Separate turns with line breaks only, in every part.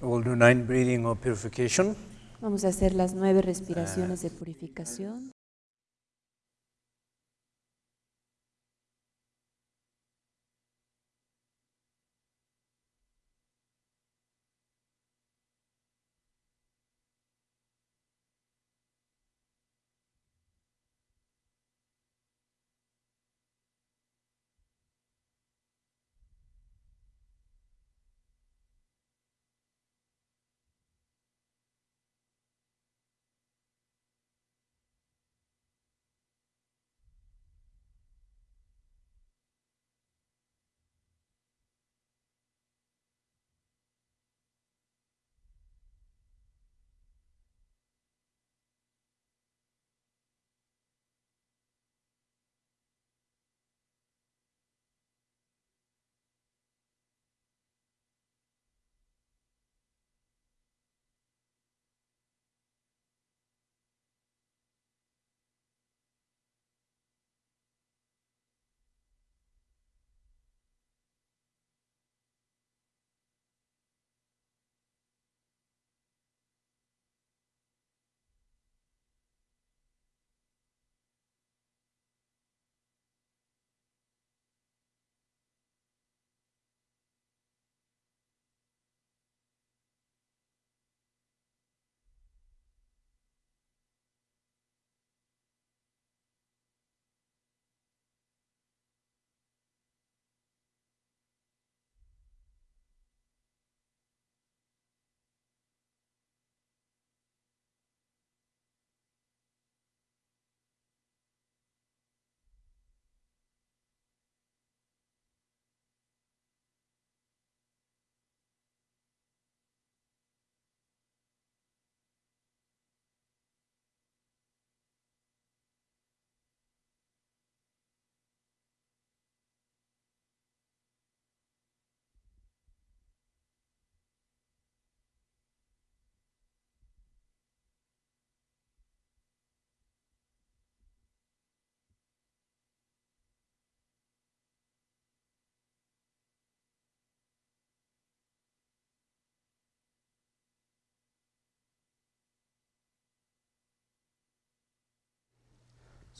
We'll do nine breathing of purification.
Vamos a hacer las nueve respiraciones de purificación.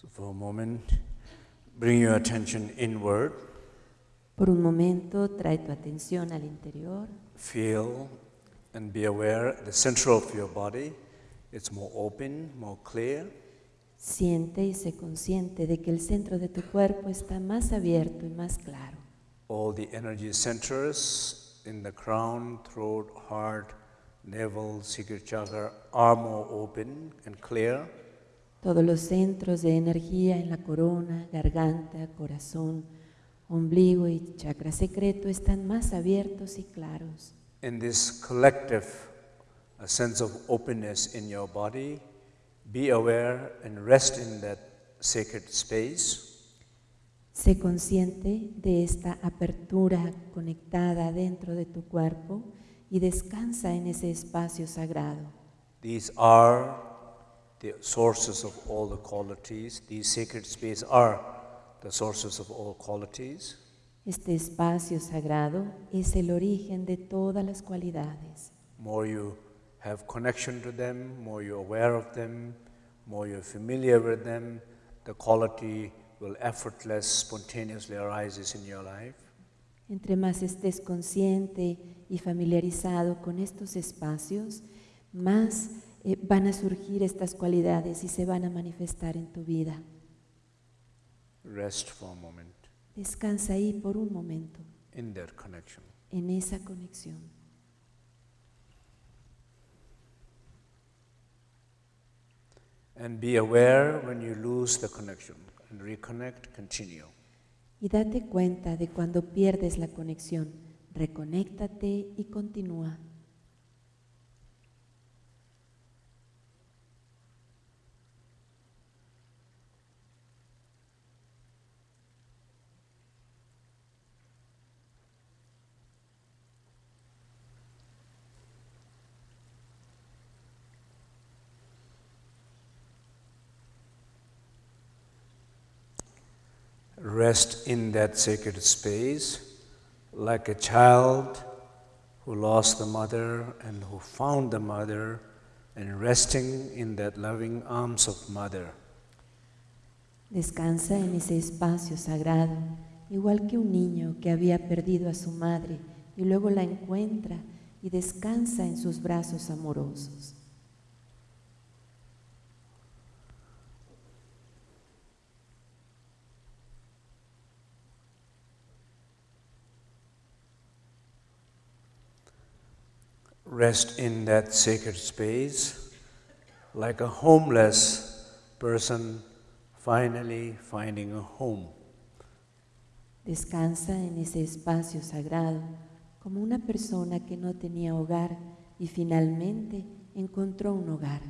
So for a moment, bring your attention inward.
Por un momento, trae tu atención al interior.
Feel and be aware the center of your body. It's more open, more clear.
Siente y sé consciente de que el centro de tu cuerpo está más abierto y más claro.
All the energy centers in the crown, throat, heart, navel, secret chakra are more open and clear.
Todos los centros de energía en la corona, garganta, corazón, ombligo y chakra secreto están más abiertos y claros.
In this collective a sense of openness in your body, be aware and rest in that sacred space.
Sé consciente de esta apertura conectada dentro de tu cuerpo y descansa en ese espacio sagrado.
These are the sources of all the qualities. These sacred spaces are the sources of all qualities.
Este espacio sagrado es el origen de todas las cualidades.
More you have connection to them, more you're aware of them, more you're familiar with them, the quality will effortless, spontaneously arises in your life.
Entre más estés consciente y familiarizado con estos espacios, más eh, van a surgir estas cualidades y se van a manifestar en tu vida.
Rest for a moment
Descansa ahí por un momento,
in that connection.
en esa conexión.
And be aware when you lose the connection and reconnect, continue.
Y date cuenta de cuando pierdes la conexión. Reconéctate y continúa.
Rest in that sacred space like a child who lost the mother and who found the mother and resting in that loving arms of mother.
Descansa en ese espacio sagrado, igual que un niño que había perdido a su madre y luego la encuentra y descansa en sus brazos amorosos.
Rest in that sacred space like a homeless person finally finding a home.
Descansa en ese espacio sagrado como una persona que no tenía hogar y finalmente encontró un hogar.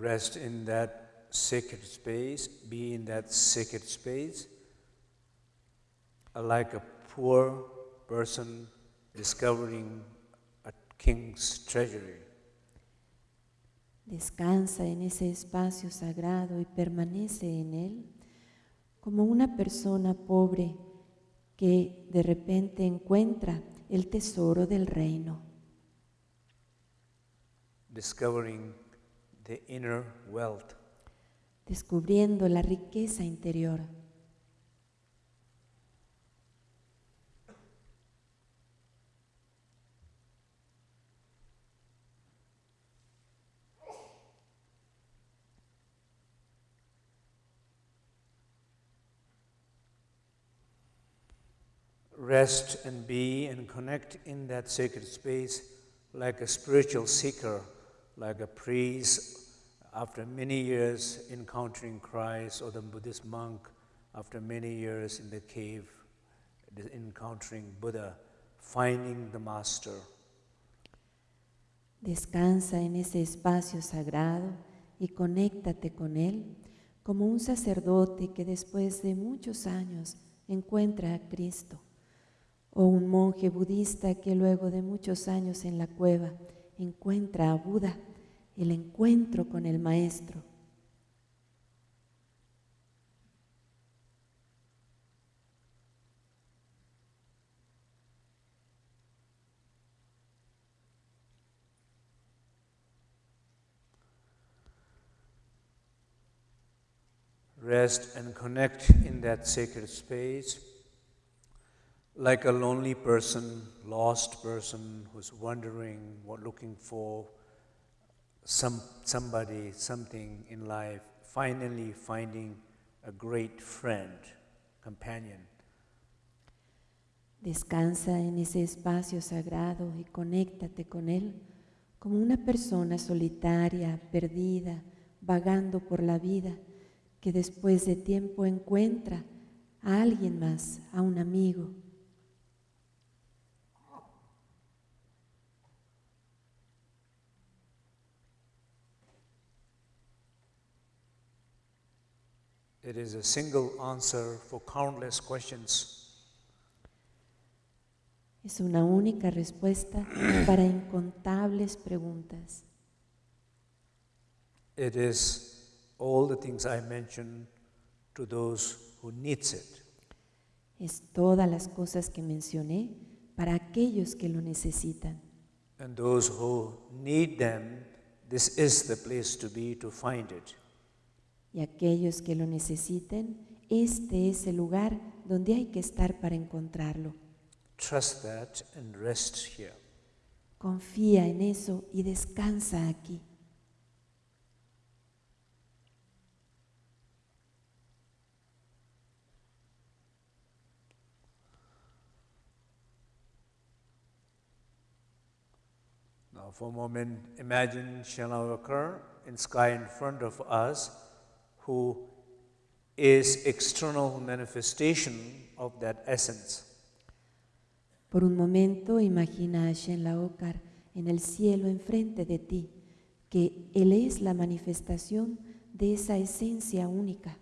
Rest in that sacred space, be in that sacred space, like a poor person discovering a king's treasury.
Descansa en ese espacio sagrado y permanece en él como una persona pobre que de repente encuentra el tesoro del reino,
discovering the inner wealth.
descubriendo la riqueza interior.
Rest and be and connect in that sacred space like a spiritual seeker, like a priest after many years encountering Christ, or the Buddhist monk after many years in the cave encountering Buddha, finding the Master.
Descansa en ese espacio sagrado y conéctate con él como un sacerdote que después de muchos años encuentra a Cristo, o un monje budista que luego de muchos años en la cueva encuentra a Buda, el encuentro con el Maestro.
Rest and connect in that sacred space like a lonely person, lost person who's wondering, what, looking for some, somebody, something in life, finally finding a great friend, companion.
Descansa en ese espacio sagrado y conéctate con Él como una persona solitaria, perdida, vagando por la vida, que después de tiempo encuentra a alguien más, a un amigo.
It is a single answer for countless questions.
Es una única respuesta para incontables preguntas.
It is all the things I mentioned to those who needs it.
Es todas las cosas que mencioné para aquellos que lo necesitan.
And those who need them, this is the place to be to find it.
Y aquellos que lo necesiten, este es el lugar donde hay que estar para encontrarlo.
Trust that and rest here.
Confía en eso y descansa aquí.
Now, for a moment, imagine Shalawakar in sky in front of us, who is external manifestation of that essence.
Por un momento imagina a Shen Laokar en el cielo enfrente de ti, que Él es la manifestación de esa esencia única,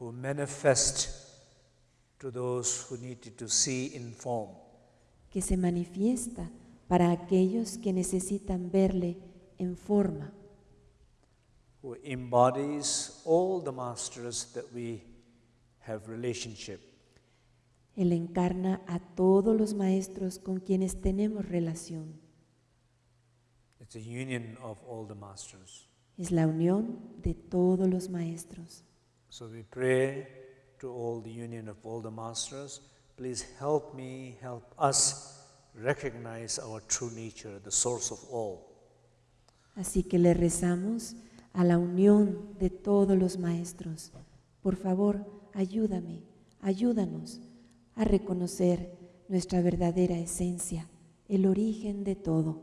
who manifest to those who needed to see in form.
que se manifiesta para aquellos que necesitan verle en forma.
Who embodies all the masters that we have relationship.
Él encarna a todos los maestros con quienes tenemos relación.
It's a union of all the masters.
Es la unión de todos los maestros.
So we pray to all the union of all the masters. Please help me, help us recognize our true nature, the source of all.
Así que le rezamos a la unión de todos los maestros. Por favor, ayúdame, ayúdanos a reconocer nuestra verdadera esencia, el origen de todo.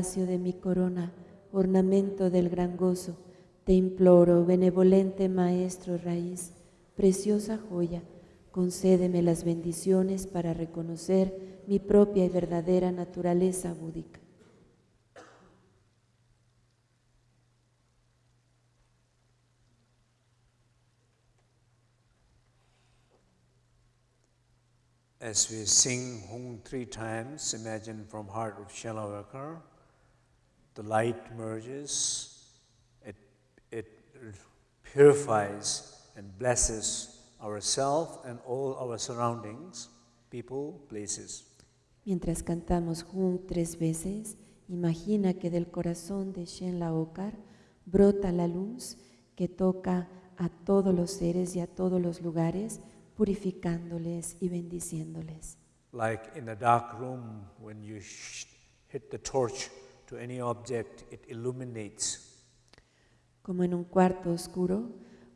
Palacio de mi corona, ornamento del gran gozo, te imploro, benevolente Maestro raíz, preciosa joya, concédeme las bendiciones para reconocer mi propia y verdadera naturaleza búdica.
As we sing Hung three times, imagine from heart of Shalawakar, the light merges, it, it purifies and blesses ourselves and all our surroundings, people, places.
Mientras cantamos Hum tres veces, imagina que del corazón de Shen Laokar brota la luz que toca a todos los seres y a todos los lugares, purificándoles y bendiciéndoles.
Like in a dark room, when you hit the torch to any object, it illuminates.
Como en un cuarto oscuro,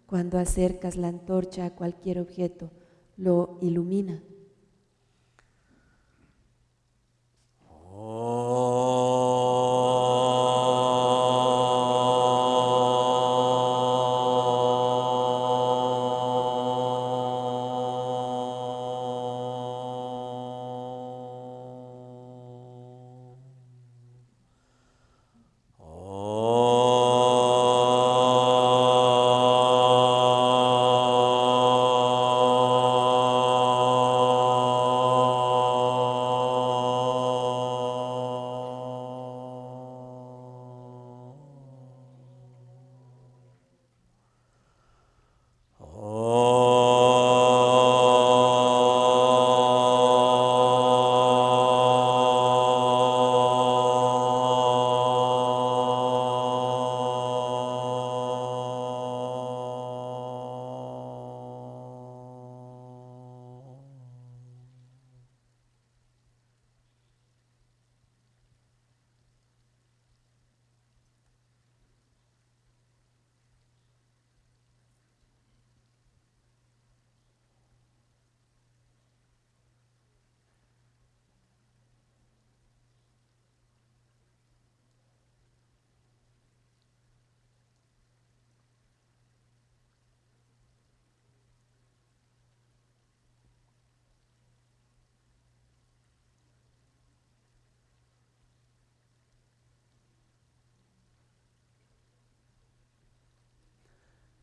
cuando acercas la antorcha a cualquier objeto, lo ilumina.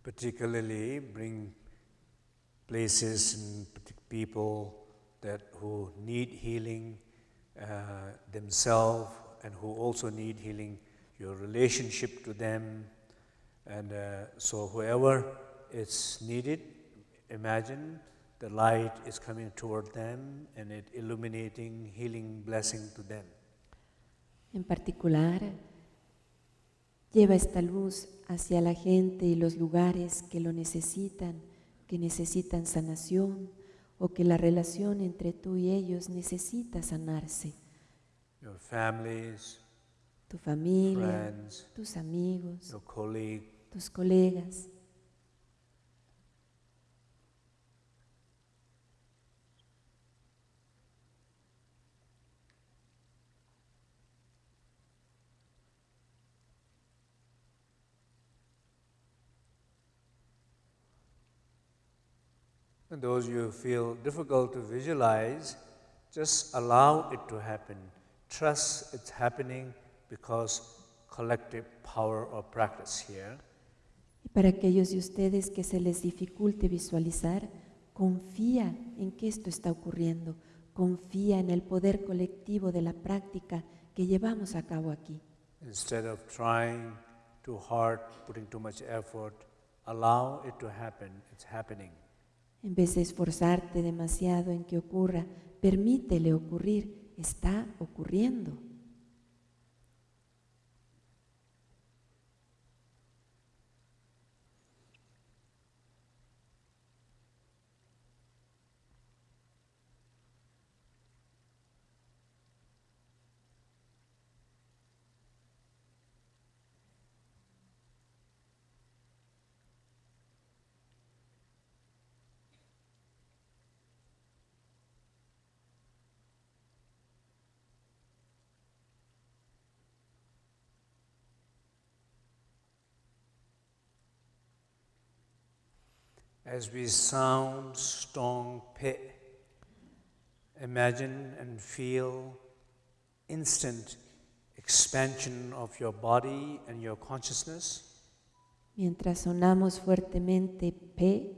Particularly bring places and people that who need healing uh, themselves and who also need healing your relationship to them. And uh, so whoever is needed imagine the light is coming toward them and it illuminating healing blessing to them.
En particular, lleva esta luz hacia la gente y los lugares que lo necesitan, que necesitan sanación o que la relación entre tú y ellos necesita sanarse.
your families
Tu familia,
friends
tus amigos,
your colleague
tus colegas.
And those you feel difficult to visualize, just allow it to happen. Trust it's happening because collective power of practice here.
Y para aquellos de ustedes que se les dificulte visualizar, confía en que esto está ocurriendo, confía en el poder colectivo de la práctica que llevamos a cabo aquí.
Instead of trying too hard, putting too much effort, allow it to happen. It's happening.
En vez de esforzarte demasiado en que ocurra, permítele ocurrir, está ocurriendo.
As we sound strong pe, imagine and feel instant expansion of your body and your consciousness.
Mientras sonamos fuertemente P,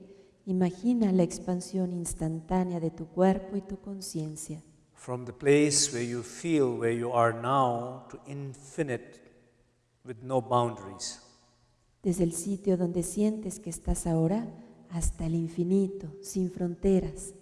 imagina la expansión instantánea de tu cuerpo y tu conciencia.
From the place where you feel where you are now to infinite with no boundaries.
Desde el sitio donde sientes que estás ahora hasta el infinito, sin fronteras.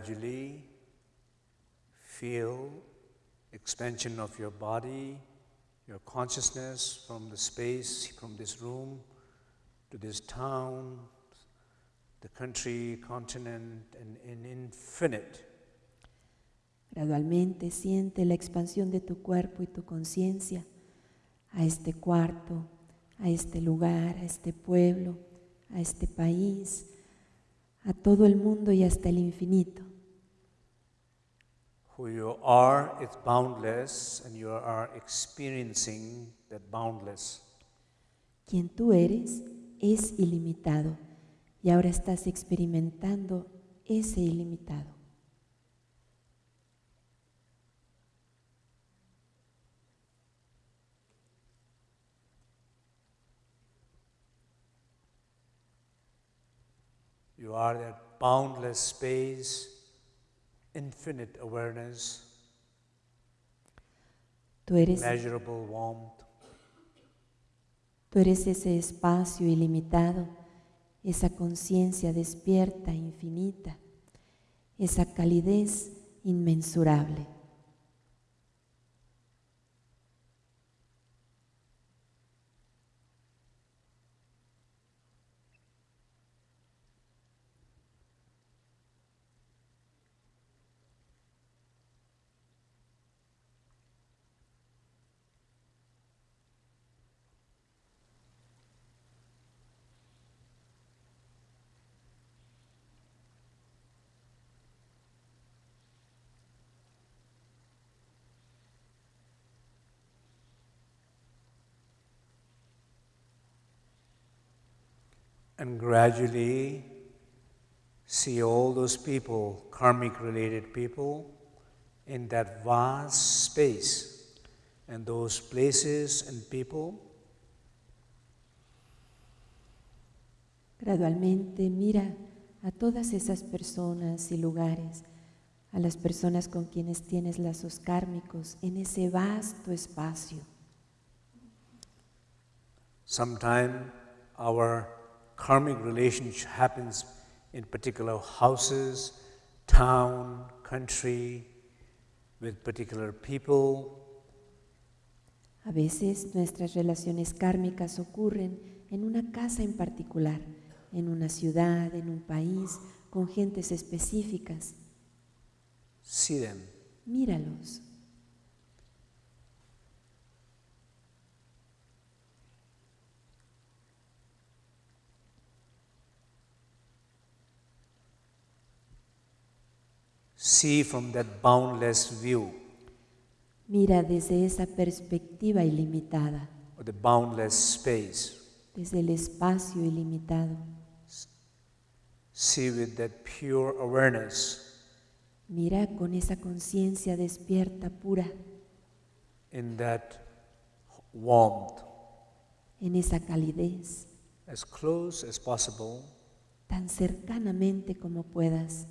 Gradually feel expansion of your body, your consciousness from the space, from this room to this town, the country, continent, and in infinite.
Gradualmente siente la expansión de tu cuerpo y tu conciencia a este cuarto, a este lugar, a este pueblo, a este país, a todo el mundo y hasta el infinito.
Who you are is boundless, and you are experiencing that boundless.
Quien tú eres es ilimitado y ahora estás experimentando ese ilimitado.
You are that boundless space, infinite awareness,
Tú eres,
immeasurable warmth.
tú eres ese espacio ilimitado, esa conciencia despierta, infinita, esa calidez inmensurable.
And gradually see all those people, karmic related people, in that vast space. And those places and people
Gradualmente mira a todas esas personas y lugares, a las personas con quienes tienes lazos kármicos en ese vasto espacio.
Sometime our karmic relationship happens in particular houses, town, country, with particular people.
A veces nuestras relaciones kármicas ocurren en una casa en particular, en una ciudad, en un país, con gentes específicas.
See them.
Míralos.
See from that boundless view
Mira desde esa perspectiva ilimitada,
or the boundless space.
desde el espacio ilimitado.
See with that pure awareness
Mira con esa conciencia despierta pura,
in that warmth
en esa calidez,
as close as possible
tan cercanamente como puedas.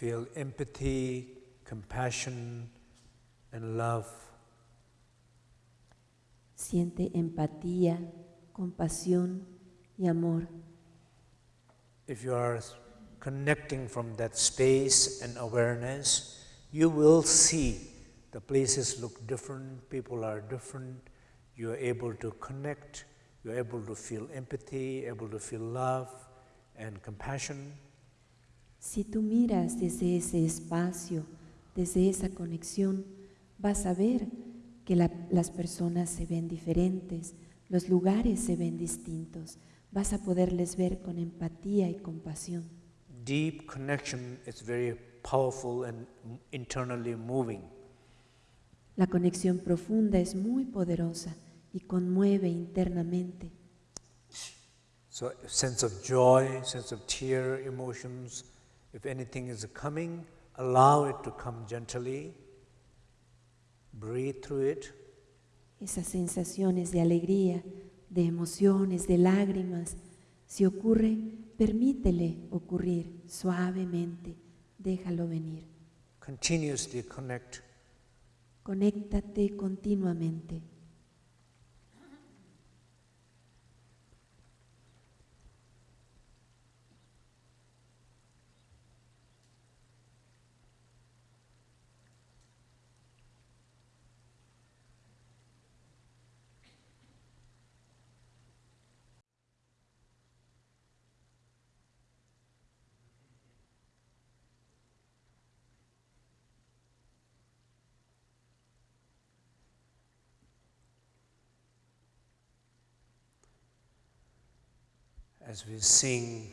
Feel empathy, compassion, and love
Siente empatía, compasión y amor.
If you are connecting from that space and awareness, you will see the places look different, people are different, you are able to connect, you are able to feel empathy, able to feel love and compassion.
Si tú miras desde ese espacio, desde esa conexión, vas a ver que la- las personas se ven diferentes, los lugares se ven distintos, vas a poderles ver con empatía y compasión.
Deep connection is very powerful and internally moving.
La conexión profunda es muy poderosa y conmueve internamente.
So, sense of joy, sense of tear, emotions, if anything is coming, allow it to come gently. Breathe through it.
Esas sensaciones de alegría, de emociones, de lágrimas, si ocurre, permítele ocurrir suavemente, déjalo venir.
Continuously connect.
Conéctate continuamente.
As we sing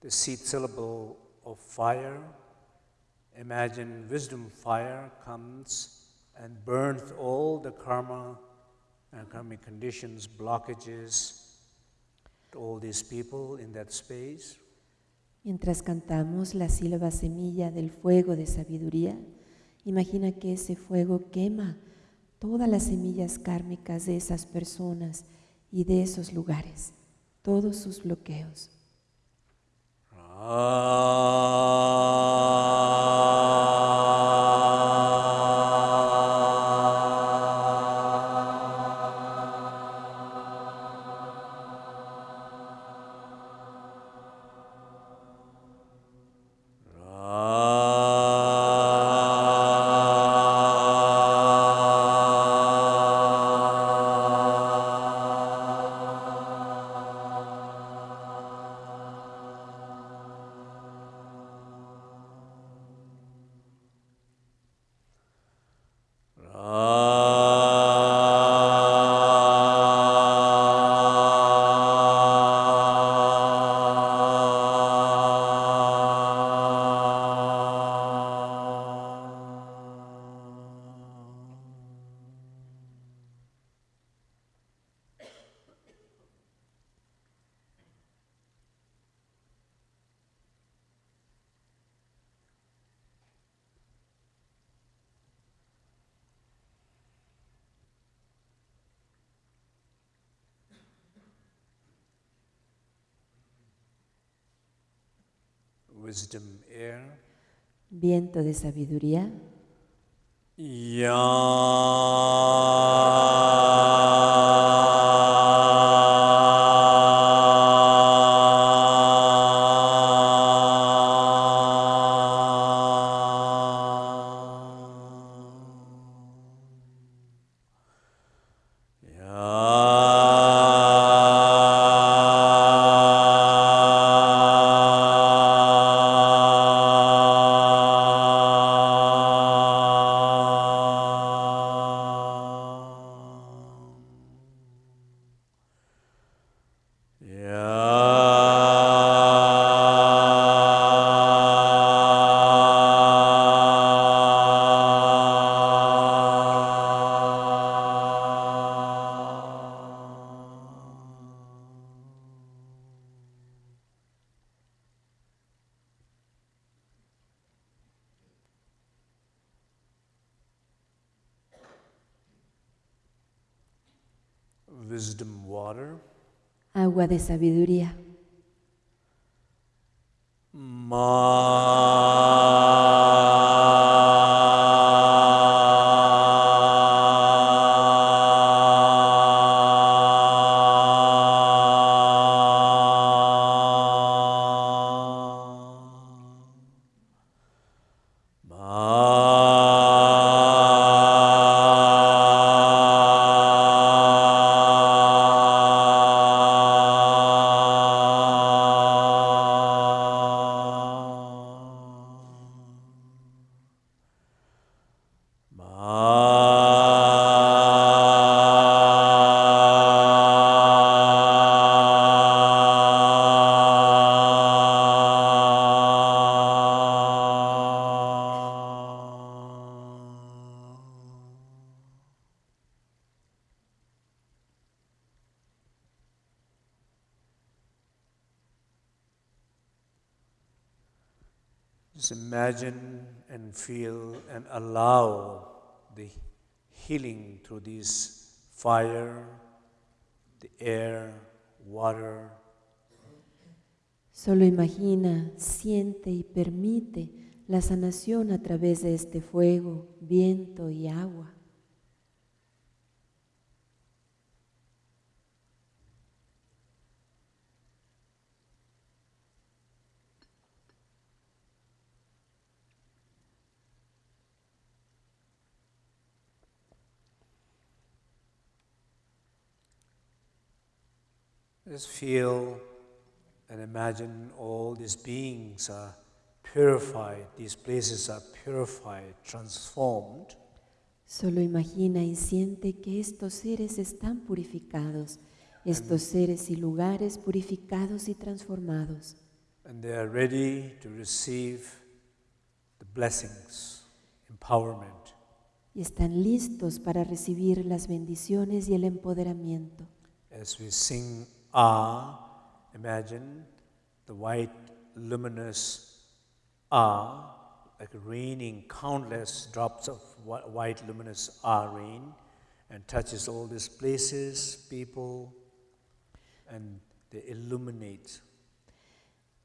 the seed syllable of fire, imagine wisdom fire comes and burns all the karma and karmic conditions, blockages to all these people in that space.
Mientras cantamos la sílaba semilla del fuego de sabiduría, imagina que ese fuego quema todas las semillas kármicas de esas personas y de esos lugares, todos sus bloqueos. Ah.
Wisdom air.
Viento de sabiduría.
Wisdom water.
Agua de sabiduría.
Imagine and feel and allow the healing through this fire, the air, water,
Solo imagina, siente y permite la sanación a través de este fuego, viento y agua.
Just feel and imagine all these beings are purified, these places are purified, transformed,
Solo imagina y siente que estos seres están purificados, estos seres y lugares purificados y transformados,
and they are ready to receive the blessings, empowerment.
y están listos para recibir las bendiciones y el empoderamiento.
As we sing Ah, imagine the white luminous Ah, like raining countless drops of whi- white luminous Ah rain and touches all these places, people, and they illuminate.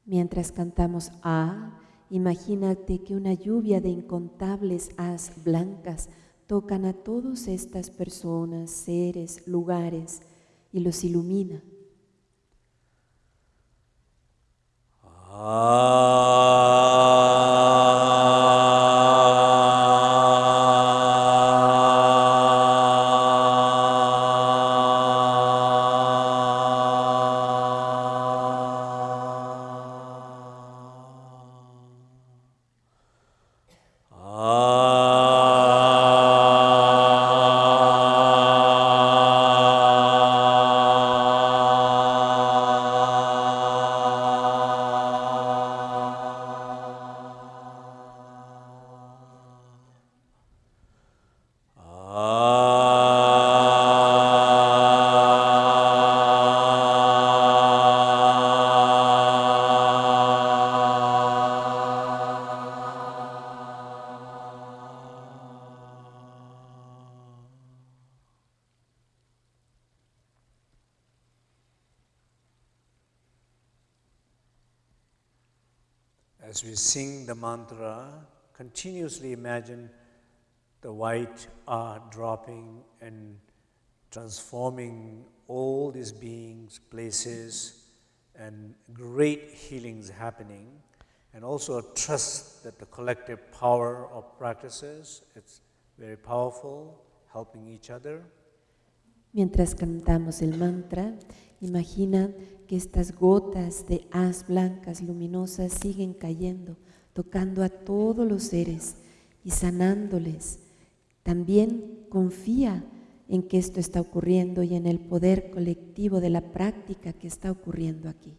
Mientras cantamos Ah, imagínate que una lluvia de incontables as blancas tocan a todas estas personas, seres, lugares y los ilumina.
Ah.
Mantra, continuously imagine the white art dropping and transforming all these beings, places, and great healings happening. And also a trust that the collective power of practices, it's very powerful, helping each other.
Mientras cantamos el mantra, imagina que estas gotas de haz blancas luminosas siguen cayendo, tocando a todos los seres y sanándoles. También confía en que esto está ocurriendo y en el poder colectivo de la práctica que está ocurriendo aquí.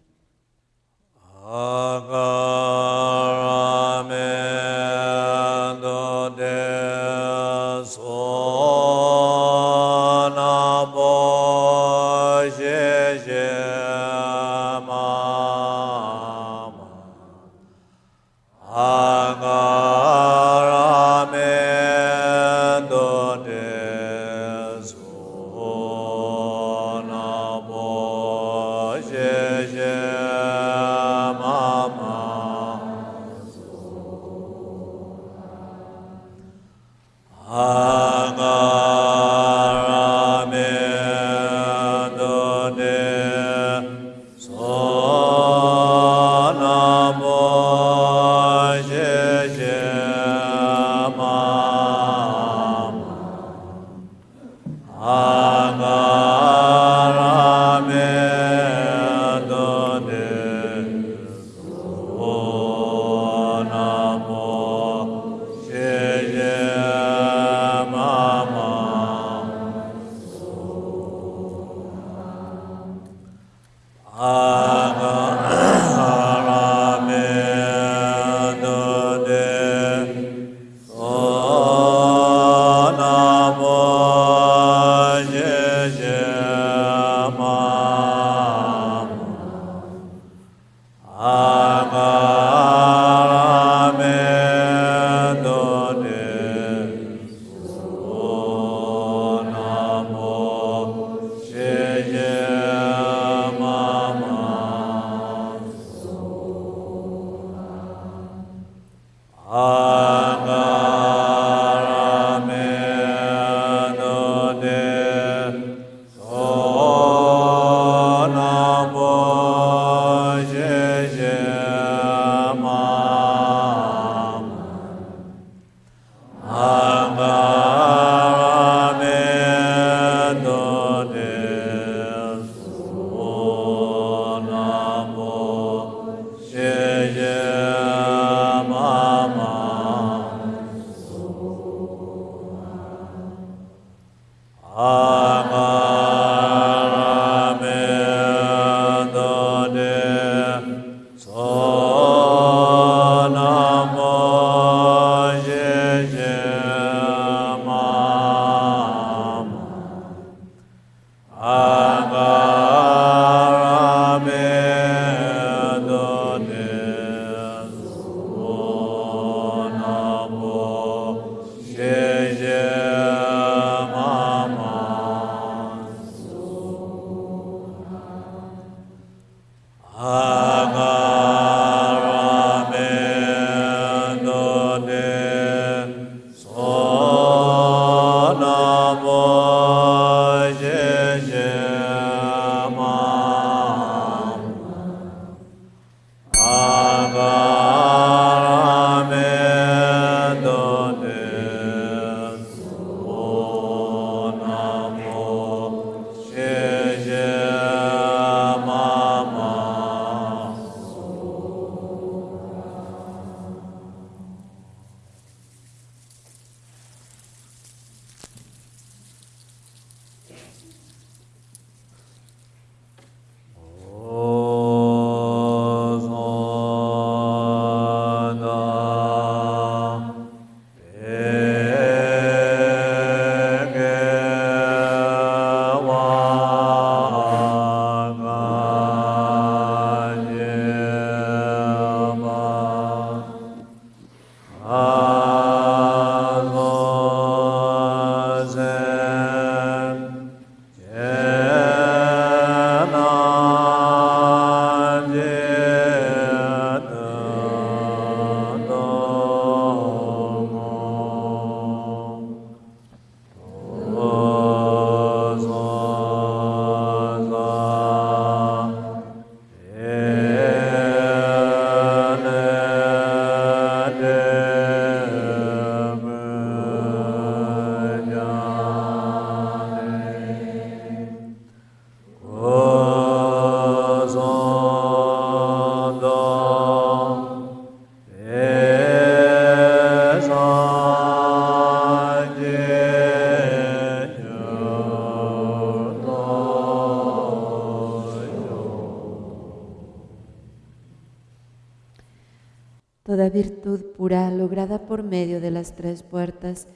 Tres puertas,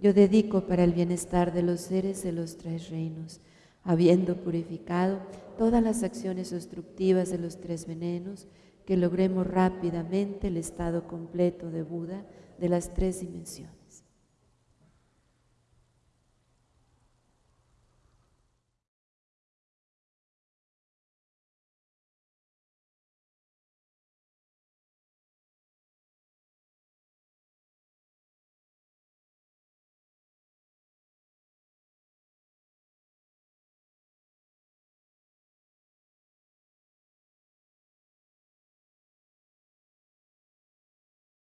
yo dedico para el bienestar de los seres de los tres reinos, habiendo purificado todas las acciones obstructivas de los tres venenos, que logremos rápidamente el estado completo de Buda de las tres dimensiones.